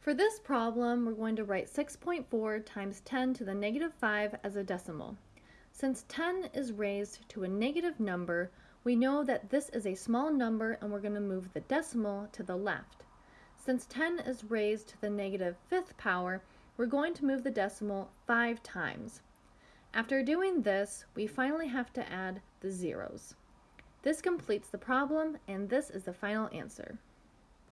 For this problem, we're going to write 6.4 times 10 to the negative 5 as a decimal. Since 10 is raised to a negative number, we know that this is a small number and we're going to move the decimal to the left. Since 10 is raised to the negative fifth power, we're going to move the decimal 5 times. After doing this, we finally have to add the zeros. This completes the problem, and this is the final answer.